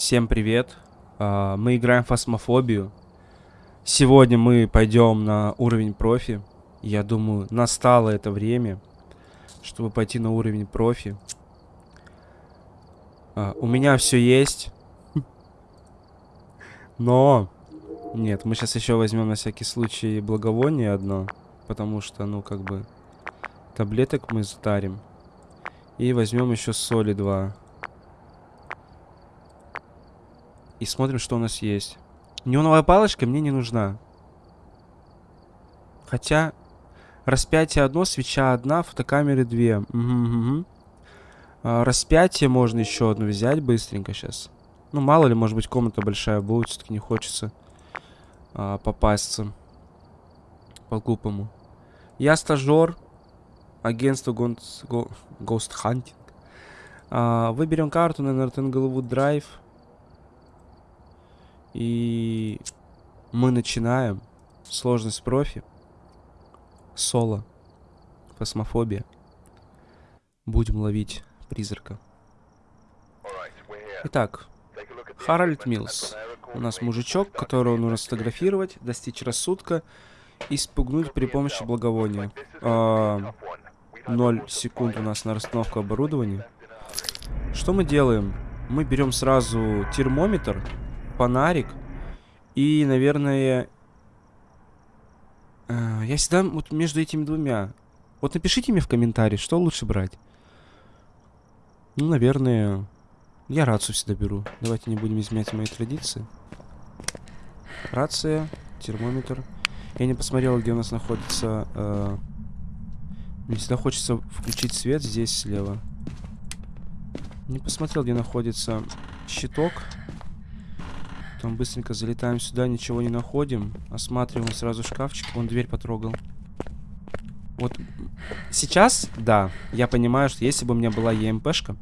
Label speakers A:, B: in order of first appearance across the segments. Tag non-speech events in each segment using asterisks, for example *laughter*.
A: Всем привет. А, Мы играем в фасмофобию. Сегодня мы пойдем на уровень профи. Я думаю, настало это время, чтобы пойти на уровень профи. А, У меня все есть. Но... Нет, мы сейчас еще возьмем на всякий случай благовоние одно. Потому что, ну, как бы... Таблеток мы затарим. И возьмем еще соли два. И смотрим, что у нас есть. Неоновая палочка мне не нужна. Хотя... Распятие одно, свеча одна, фотокамеры две. Мгм, мгм. А, распятие можно еще одну взять быстренько сейчас. Ну, мало ли, может быть, комната большая будет. Все-таки не хочется а, попасться по-глупому. Я стажер. Агентство Гонс- Го- Ghost Hunting. А, выберем карту на Нортенглвуд Драйв. И мы начинаем. Сложность профи. Соло. Фосмофобия. Будем ловить призрака. Итак, Харальд Милс. У нас мужичок, которого нужно сфотографировать, достичь рассудка и спугнуть при помощи благовония. А, 0 секунд у нас на расстановку оборудования. Что мы делаем? Мы берем сразу термометр, фонарик и, наверное... э, Я всегда вот между этими двумя. Вот напишите мне в комментарии, что лучше брать. Ну, наверное, я рацию всегда беру. Давайте не будем изменять мои традиции. Рация, термометр. Я не посмотрел, где у нас находится... э, Мне всегда хочется включить свет здесь слева. Не посмотрел, где находится щиток. Потом быстренько залетаем сюда, ничего не находим. Осматриваем сразу шкафчик. Вон дверь потрогал. Вот сейчас, да, я понимаю, что если бы у меня была ЕМПшка,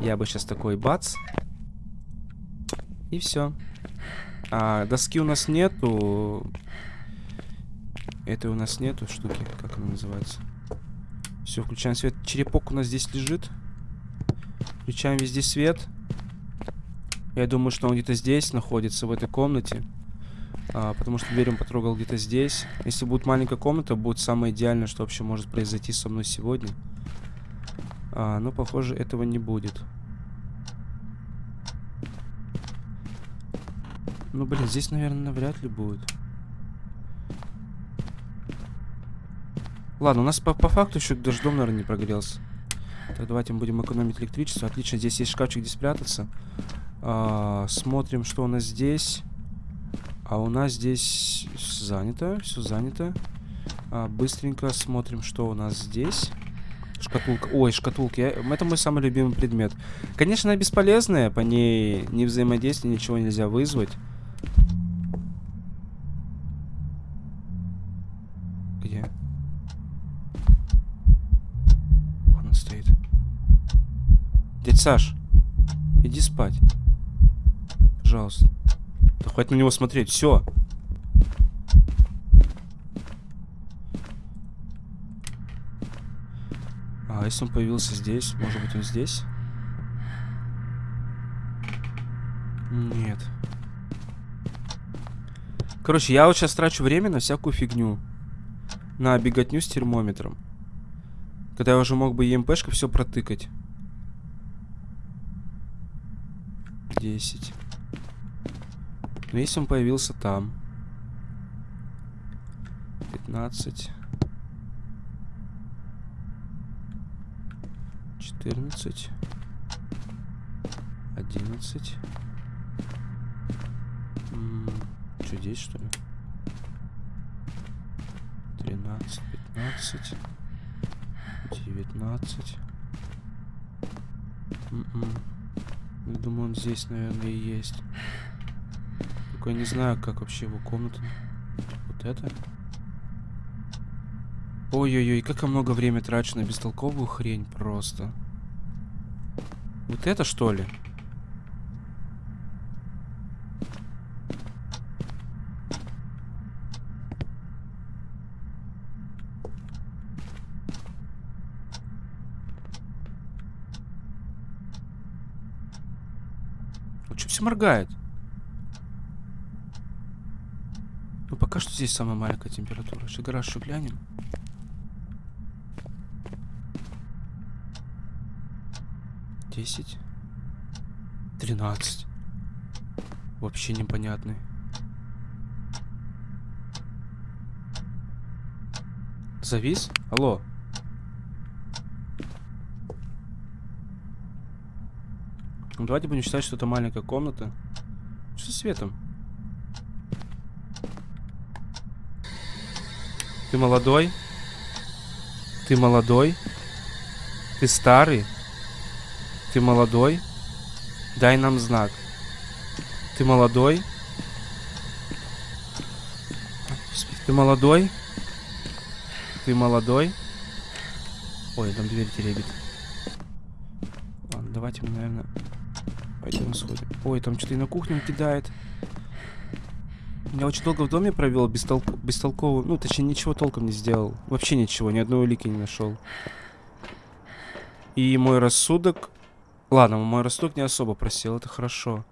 A: я бы сейчас такой бац. И все. А доски у нас нету. Этой у нас нету штуки, как она называется. Все, включаем свет. Черепок у нас здесь лежит. Включаем везде свет. Я думаю, что он где-то здесь находится, в этой комнате. А, потому что дверь он потрогал где-то здесь. Если будет маленькая комната, будет самое идеальное, что вообще может произойти со мной сегодня. А, но, похоже, этого не будет. Ну, блин, здесь, наверное, навряд ли будет. Ладно, у нас по, по факту еще даже дом, наверное, не прогрелся. Так, давайте мы будем экономить электричество. Отлично, здесь есть шкафчик, где спрятаться. А, смотрим, что у нас здесь. А у нас здесь занято, все занято. А, быстренько смотрим, что у нас здесь. Шкатулка. Ой, шкатулки. Я- Это мой самый любимый предмет. Конечно, она бесполезная, по ней не взаимодействие, ничего нельзя вызвать. Где? Он стоит. Дядь Саш, иди спать. Пожалуйста. Да хватит на него смотреть, все. А если он появился здесь? Может быть он здесь? Нет. Короче, я вот сейчас трачу время на всякую фигню. На беготню с термометром. Когда я уже мог бы ЕМПшкой все протыкать. 10. Если он появился там. 15. 14. 11. Что здесь, что ли? 13, 15. 19. М-м. Я думаю, он здесь, наверное, и есть. Только я не знаю, как вообще его комната. Вот это? Ой-ой-ой, как я много времени трачу на бестолковую хрень просто. Вот это что ли? Что все моргает? Ну, пока что здесь самая маленькая температура. Еще гараж еще глянем. Десять. Тринадцать. Вообще непонятный. Завис? Алло. Ну, давайте будем считать, что это маленькая комната. Что с светом? Ты молодой? Ты молодой? Ты старый? Ты молодой? Дай нам знак. Ты молодой? Ты молодой? Ты молодой? Ой, там дверь теребит. Ладно, давайте мы, наверное, пойдем сходим. Ой, там что-то и на кухню кидает. Я очень долго в доме провел, бестолк... бестолково... Ну, точнее, ничего толком не сделал. Вообще ничего, ни одной улики не нашел. И мой рассудок... Ладно, мой рассудок не особо просел, это хорошо.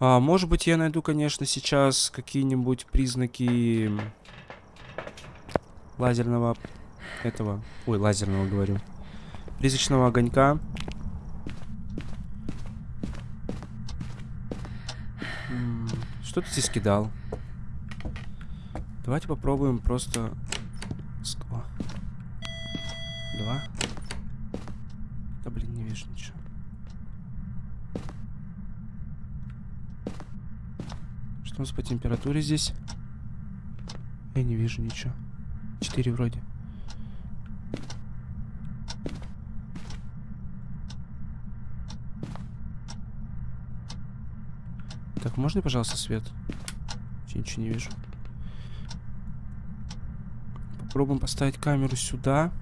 A: А, может быть, я найду, конечно, сейчас какие-нибудь признаки лазерного этого... Ой, лазерного говорю. Призрачного огонька. Что ты здесь кидал? Давайте попробуем просто... О. Два. Да блин, не вижу ничего. Что у нас по температуре здесь? Я не вижу ничего. Четыре вроде. Так, можно, пожалуйста, свет? Я ничего не вижу. Попробуем поставить камеру сюда.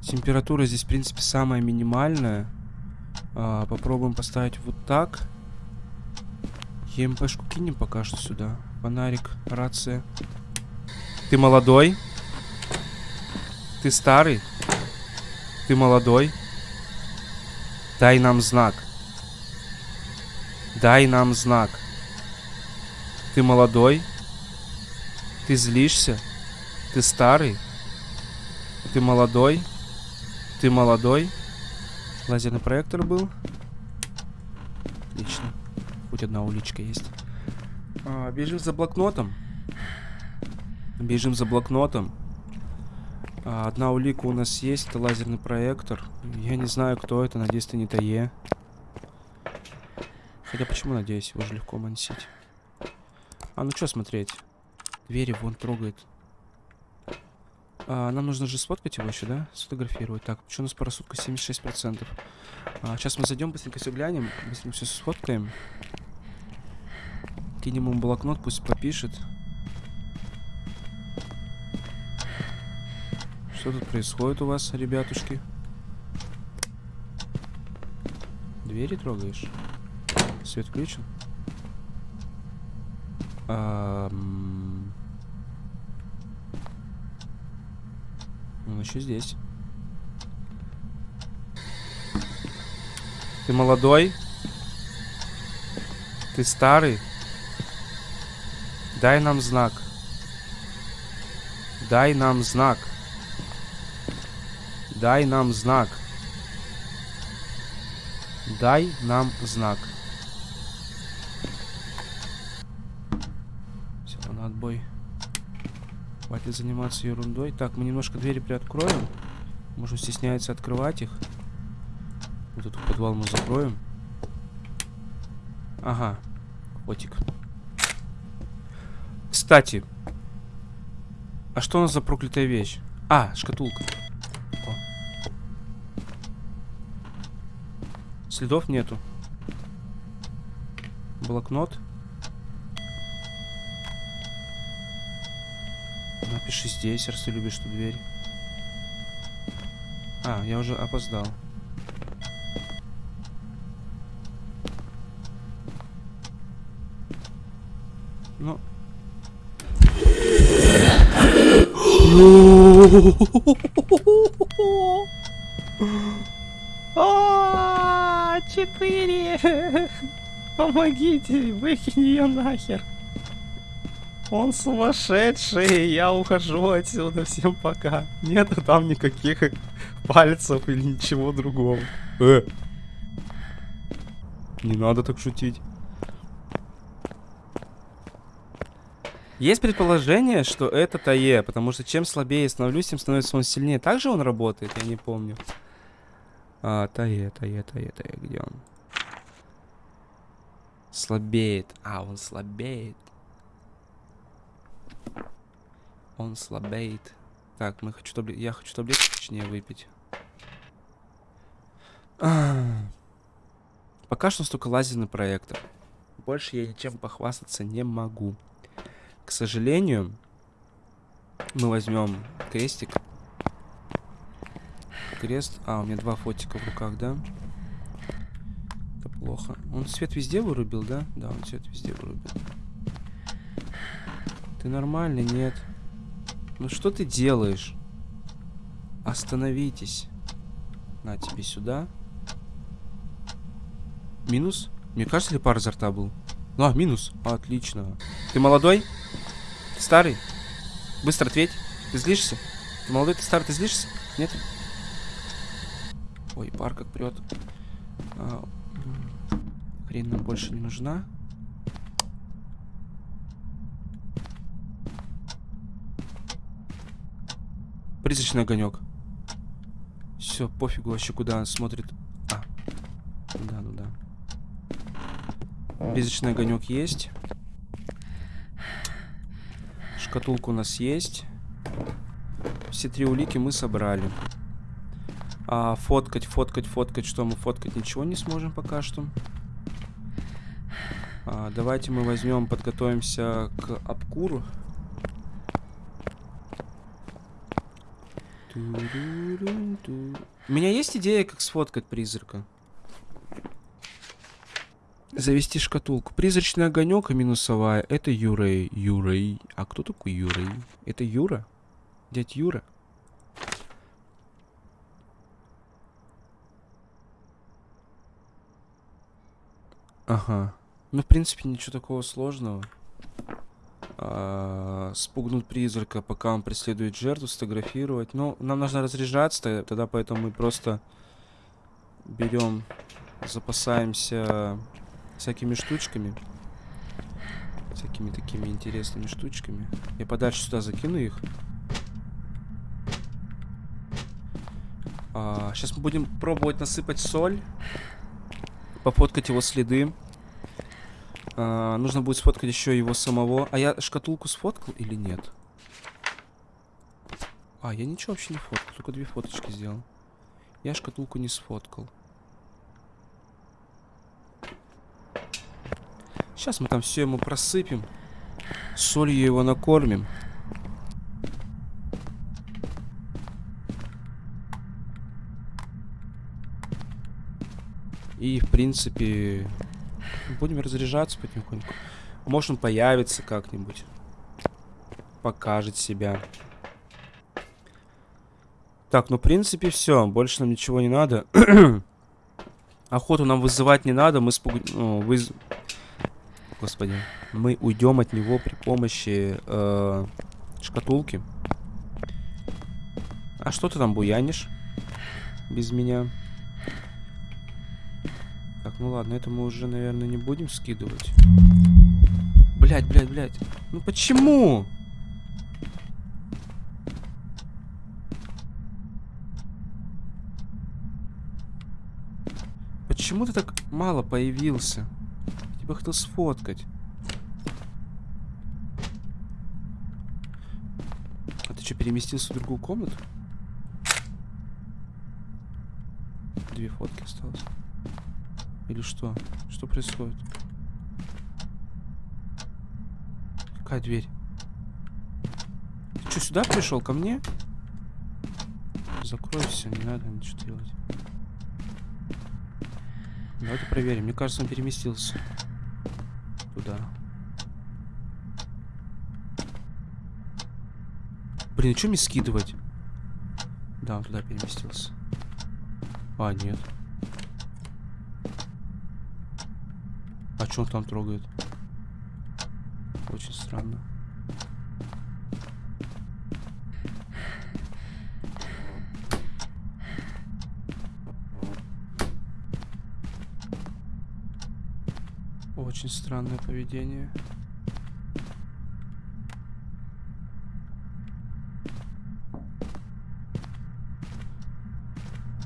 A: Температура здесь, в принципе, самая минимальная. А, попробуем поставить вот так. ЕМПшку кинем пока что сюда. Фонарик, рация. Ты молодой? Ты старый? Ты молодой? Дай нам знак. Дай нам знак. Ты молодой? Ты злишься? Ты старый? Ты молодой? Ты молодой? Лазерный проектор был? Отлично. Хоть одна уличка есть. А, бежим за блокнотом. Бежим за блокнотом. А, одна улика у нас есть, это лазерный проектор. Я не знаю, кто это, надеюсь, это не ТАЕ. Хотя почему, надеюсь, его же легко мансить. А, ну что смотреть? Двери вон трогает. А, нам нужно же сфоткать его еще, да? Сфотографировать. Так, что у нас по рассудку? 76%. А, сейчас мы зайдем, быстренько все глянем. Быстренько все сфоткаем. Кинем ему блокнот, пусть попишет. Что тут происходит у вас, ребятушки? Двери трогаешь? Свет включен? Он еще здесь. Ты молодой? Ты старый? Дай нам знак. Дай нам знак. Дай нам знак. Дай нам знак. Все, на отбой. Хватит заниматься ерундой. Так, мы немножко двери приоткроем. Может, стесняется открывать их. Вот этот подвал мы закроем. Ага. Котик. Кстати. А что у нас за проклятая вещь? А, шкатулка. О. Следов нету. Блокнот. Напиши здесь, раз ты любишь эту дверь. А, я уже опоздал. Ну.
B: Четыре.
A: помогите, выкинь ее нахер. Он сумасшедший, я ухожу отсюда, всем пока. Нету там никаких пальцев или ничего другого. Э. Не надо так шутить. Есть предположение, что это Тае, потому что чем слабее я становлюсь, тем становится он сильнее. Так же он работает, я не помню. А, Тае, Тае, Тае, Тае, где он? Слабеет. А, он слабеет. Он слабеет. Так, мы хочу таблет... я хочу таблетку, точнее, выпить. *clears throat* Пока что столько лазерный проектор. Больше я ничем похвастаться не могу. К сожалению, мы возьмем крестик. Крест. А, у меня два фотика в руках, да? Это плохо. Он свет везде вырубил, да? Да, он свет везде вырубил. Ты нормальный? Нет. Ну что ты делаешь? Остановитесь. На тебе сюда. Минус? Мне кажется, ли пар изо рта был? А, минус. Отлично. Ты молодой? Старый? Быстро ответь. Ты злишься? Ты молодой, ты старый, ты злишься? Нет? Ой, пар как прет. А, хрень нам больше не нужна. Призрачный огонек. Все, пофигу вообще, куда он смотрит. А. Да, ну да. Призрачный огонек есть. Шкатулка у нас есть. Все три улики мы собрали. А, фоткать, фоткать, фоткать. Что мы фоткать? Ничего не сможем пока что. А, давайте мы возьмем, подготовимся к обкуру. У меня есть идея, как сфоткать призрака. Завести шкатулку. Призрачный огонек и минусовая. Это Юрей. Юрей. А кто такой Юрей? Это Юра? Дядь Юра? Ага. Ну, в принципе, ничего такого сложного. А, спугнуть призрака, пока он преследует жертву, сфотографировать. Ну, нам нужно разряжаться, тогда поэтому мы просто берем, запасаемся всякими штучками. Всякими такими интересными штучками. Я подальше сюда закину их. А, сейчас мы будем пробовать насыпать соль. Пофоткать его следы. А, нужно будет сфоткать еще его самого. А я шкатулку сфоткал или нет? А, я ничего вообще не фоткал. Только две фоточки сделал. Я шкатулку не сфоткал. Сейчас мы там все ему просыпем. Солью его накормим. И, в принципе, будем разряжаться потихоньку. Может, он появится как-нибудь. Покажет себя. Так, ну, в принципе, все. Больше нам ничего не надо. *clears throat* Охоту нам вызывать не надо. Мы спуг... Ну, выз... Господи. Мы уйдем от него при помощи э, шкатулки. А что ты там буянишь? Без меня. Так, ну ладно, это мы уже, наверное, не будем скидывать. Блять, блять, блять. Ну почему? Почему ты так мало появился? бы хотел сфоткать. А ты что, переместился в другую комнату? Две фотки осталось. Или что? Что происходит? Какая дверь? Ты что, сюда пришел? Ко мне? Закрой все, не надо ничего делать. Давайте проверим. Мне кажется, он переместился туда. Блин, что мне скидывать? Да, он туда переместился. А, нет. А что он там трогает? Очень странно. Очень странное поведение.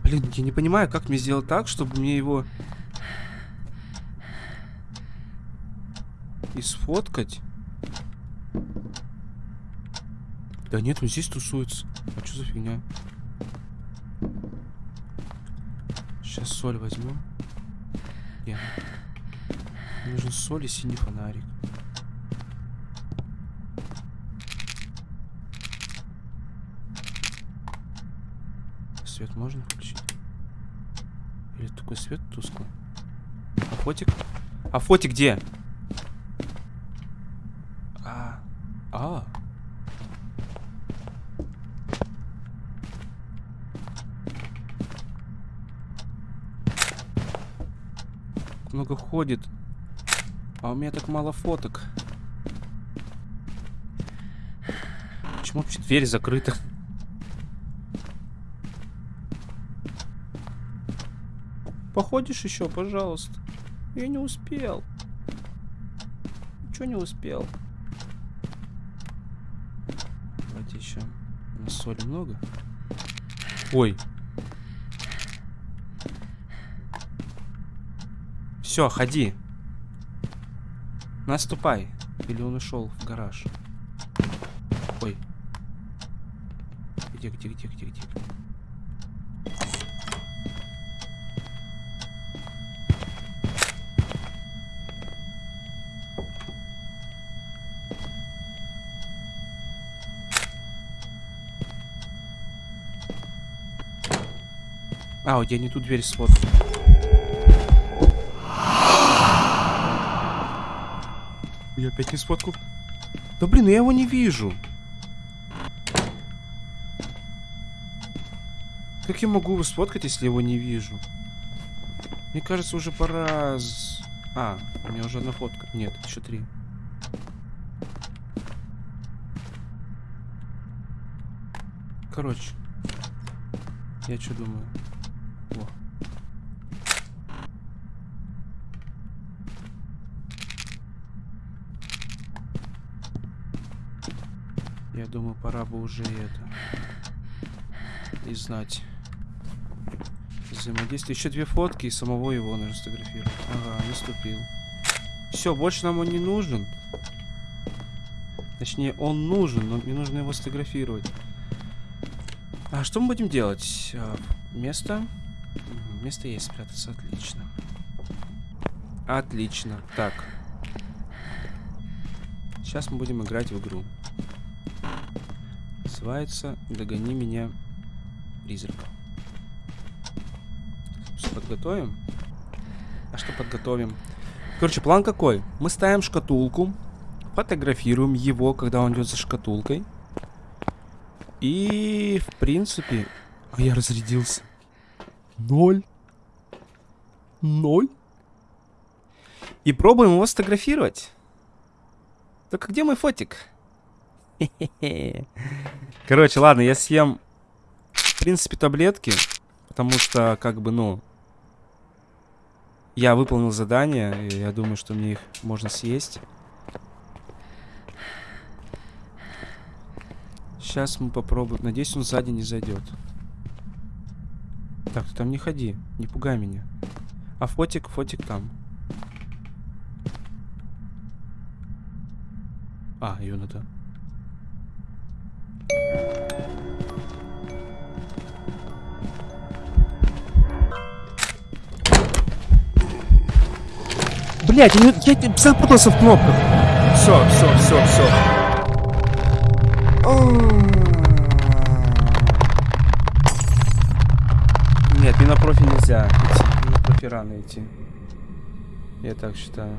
A: Блин, я не понимаю, как мне сделать так, чтобы мне его... И сфоткать. Да нет, он здесь тусуется. А что за фигня? Сейчас соль возьмем. Мне нужен соль и синий фонарик. Свет можно включить? Или такой свет тусклый? А фотик? А фотик где? А. А. Много ходит. А у меня так мало фоток. Почему вообще дверь закрыта? Походишь еще, пожалуйста. Я не успел. Ничего не успел. Давайте еще. У нас соли много. Ой. Все, ходи. Наступай. Или он ушел в гараж. Ой. Где, где, где, где, где? А, вот я не ту дверь сфоткал. Я опять не сфоткал. Да блин, я его не вижу. Как я могу его сфоткать, если его не вижу? Мне кажется, уже пора... А, у меня уже одна фотка. Нет, еще три. Короче. Я что думаю? Я думаю, пора бы уже это... И знать. Взаимодействие. Еще две фотки и самого его нужно сфотографировать. Ага, наступил. Все, больше нам он не нужен. Точнее, он нужен, но мне нужно его сфотографировать. А что мы будем делать? А, место? Место есть спрятаться, отлично. Отлично. Так. Сейчас мы будем играть в игру. Называется «Догони меня, призрак». Подготовим? А что подготовим? Короче, план какой? Мы ставим шкатулку, фотографируем его, когда он идет за шкатулкой. И, в принципе... А я разрядился. Ноль. Ноль. И пробуем его сфотографировать. Только где мой фотик? *laughs* Короче, ладно, я съем, в принципе, таблетки. Потому что, как бы, ну... Я выполнил задание, и я думаю, что мне их можно съесть. Сейчас мы попробуем. Надеюсь, он сзади не зайдет. Так, ты там не ходи. Не пугай меня. А фотик, фотик там. А, ее надо. Блять, я, я, я запутался в кнопках. Все, все, все, все. Нет, не на профи нельзя идти. На профи рано идти. Я так считаю.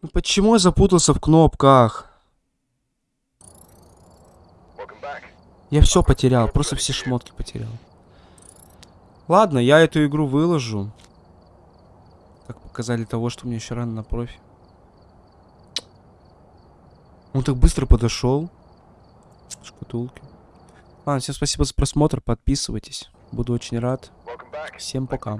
A: Ну почему я запутался в кнопках? Я все потерял, просто все шмотки потерял. Ладно, я эту игру выложу. Показали того, что мне еще рано на профи. Он так быстро подошел. Шкатулки. Ладно, всем спасибо за просмотр. Подписывайтесь. Буду очень рад. Всем пока.